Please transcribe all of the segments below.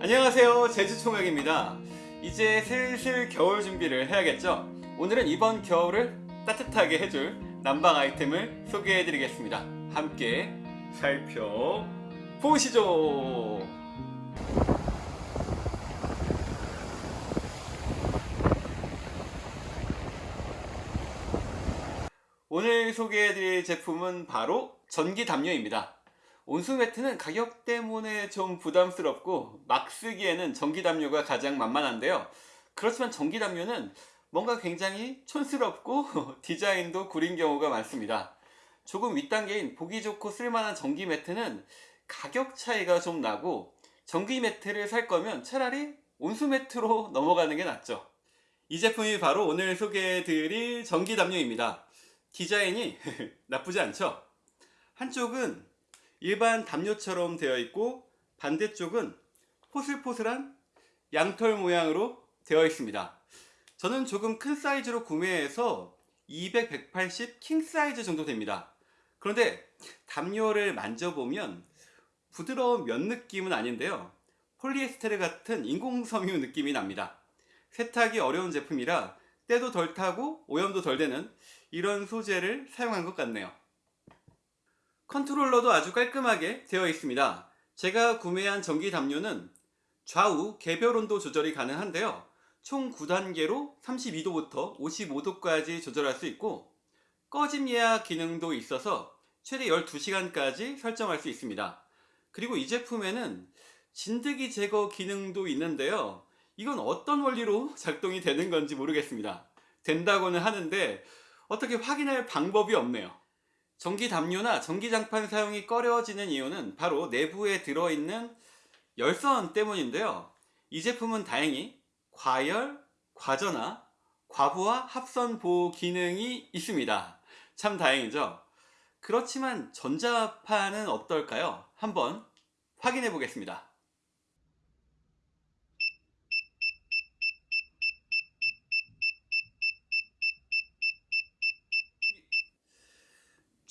안녕하세요. 제주총각입니다. 이제 슬슬 겨울 준비를 해야겠죠? 오늘은 이번 겨울을 따뜻하게 해줄 난방 아이템을 소개해 드리겠습니다. 함께 살펴보시죠. 오늘 소개해 드릴 제품은 바로 전기 담요입니다 온수 매트는 가격 때문에 좀 부담스럽고 막 쓰기에는 전기 담요가 가장 만만한데요. 그렇지만 전기 담요는 뭔가 굉장히 촌스럽고 디자인도 구린 경우가 많습니다. 조금 윗단계인 보기 좋고 쓸만한 전기 매트는 가격 차이가 좀 나고 전기 매트를 살 거면 차라리 온수 매트로 넘어가는 게 낫죠. 이 제품이 바로 오늘 소개해 드릴 전기 담요입니다. 디자인이 나쁘지 않죠? 한쪽은 일반 담요처럼 되어 있고 반대쪽은 포슬포슬한 양털 모양으로 되어 있습니다. 저는 조금 큰 사이즈로 구매해서 200, 180 킹 사이즈 정도 됩니다. 그런데 담요를 만져보면 부드러운 면 느낌은 아닌데요. 폴리에스테르 같은 인공섬유 느낌이 납니다. 세탁이 어려운 제품이라 때도 덜 타고 오염도 덜 되는 이런 소재를 사용한 것 같네요 컨트롤러도 아주 깔끔하게 되어 있습니다. 제가 구매한 전기 담요는 좌우 개별 온도 조절이 가능한데요. 총 9단계로 32도부터 55도까지 조절할 수 있고 꺼짐 예약 기능도 있어서 최대 12시간까지 설정할 수 있습니다. 그리고 이 제품에는 진드기 제거 기능도 있는데요. 이건 어떤 원리로 작동이 되는 건지 모르겠습니다. 된다고는 하는데 어떻게 확인할 방법이 없네요 전기 담요나 전기 장판 사용이 꺼려지는 이유는 바로 내부에 들어있는 열선 때문인데요. 이 제품은 다행히 과열, 과전화, 과부하 합선 보호 기능이 있습니다. 참 다행이죠. 그렇지만 전자파는 어떨까요? 한번 확인해 보겠습니다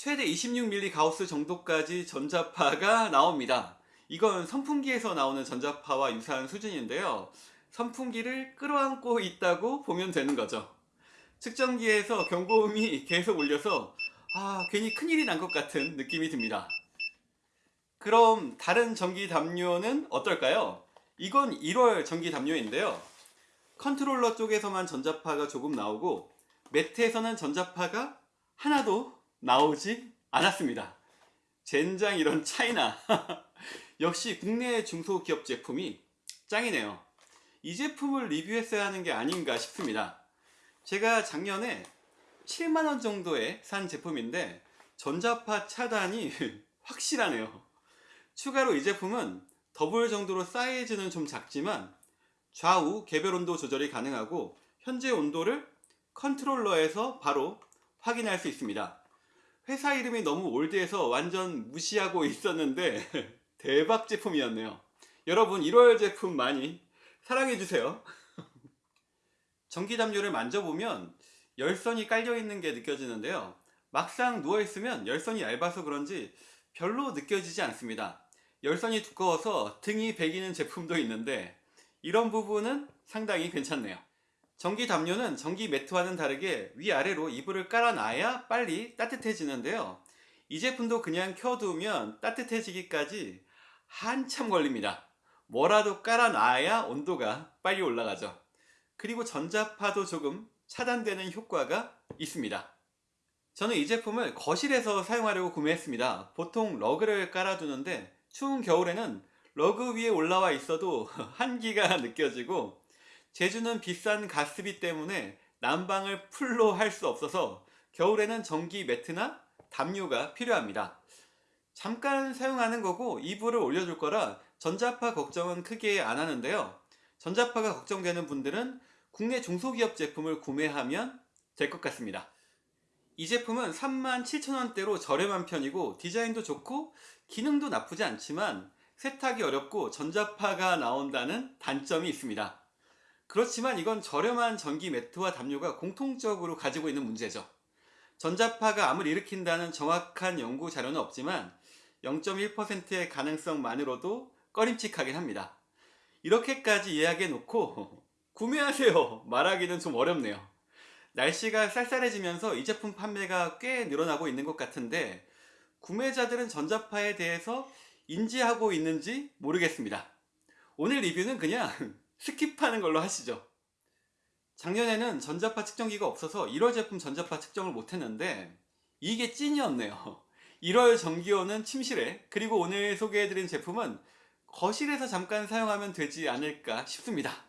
최대 26mm 가우스 정도까지 전자파가 나옵니다. 이건 선풍기에서 나오는 전자파와 유사한 수준인데요. 선풍기를 끌어안고 있다고 보면 되는 거죠. 측정기에서 경고음이 계속 울려서 아 괜히 큰일이 난 것 같은 느낌이 듭니다. 그럼 다른 전기 담요는 어떨까요? 이건 일월 전기 담요인데요. 컨트롤러 쪽에서만 전자파가 조금 나오고 매트에서는 전자파가 하나도 나오지 않았습니다. 젠장 이런 차이나. 역시 국내 중소기업 제품이 짱이네요. 이 제품을 리뷰했어야 하는 게 아닌가 싶습니다. 제가 작년에 7만원 정도에 산 제품인데 전자파 차단이 확실하네요. 추가로 이 제품은 더블 정도로 사이즈는 좀 작지만 좌우 개별 온도 조절이 가능하고 현재 온도를 컨트롤러에서 바로 확인할 수 있습니다 회사 이름이 너무 old해서 완전 무시하고 있었는데 대박 제품이었네요. 여러분 1월 제품 많이 사랑해주세요. 전기담요를 만져보면 열선이 깔려있는 게 느껴지는데요. 막상 누워있으면 열선이 얇아서 그런지 별로 느껴지지 않습니다. 열선이 두꺼워서 등이 베기는 제품도 있는데 이런 부분은 상당히 괜찮네요 전기 담요는 전기 매트와는 다르게 위아래로 이불을 깔아놔야 빨리 따뜻해지는데요. 이 제품도 그냥 켜두면 따뜻해지기까지 한참 걸립니다. 뭐라도 깔아놔야 온도가 빨리 올라가죠. 그리고 전자파도 조금 차단되는 효과가 있습니다. 저는 이 제품을 거실에서 사용하려고 구매했습니다. 보통 러그를 깔아두는데 추운 겨울에는 러그 위에 올라와 있어도 한기가 느껴지고 제주는 비싼 가스비 때문에 난방을 full로 할 수 없어서 겨울에는 전기 매트나 담요가 필요합니다. 잠깐 사용하는 거고 이불을 올려줄 거라 전자파 걱정은 크게 안 하는데요. 전자파가 걱정되는 분들은 국내 중소기업 제품을 구매하면 될 것 같습니다. 이 제품은 37,000원대로 저렴한 편이고 디자인도 좋고 기능도 나쁘지 않지만 세탁이 어렵고 전자파가 나온다는 단점이 있습니다 그렇지만 이건 저렴한 전기 매트와 담요가 공통적으로 가지고 있는 문제죠 전자파가 암을 일으킨다는 정확한 연구 자료는 없지만 0.1%의 가능성만으로도 꺼림칙하긴 합니다 이렇게까지 이야기해 놓고 구매하세요 말하기는 좀 어렵네요. 날씨가 쌀쌀해지면서 이 제품 판매가 꽤 늘어나고 있는 것 같은데 구매자들은 전자파에 대해서 인지하고 있는지 모르겠습니다. 오늘 리뷰는 그냥 스킵하는 걸로 하시죠. 작년에는 전자파 측정기가 없어서 1월 제품 전자파 측정을 못했는데 이게 찐이었네요. 1월 전기요는 침실에 그리고 오늘 소개해드린 제품은 거실에서 잠깐 사용하면 되지 않을까 싶습니다.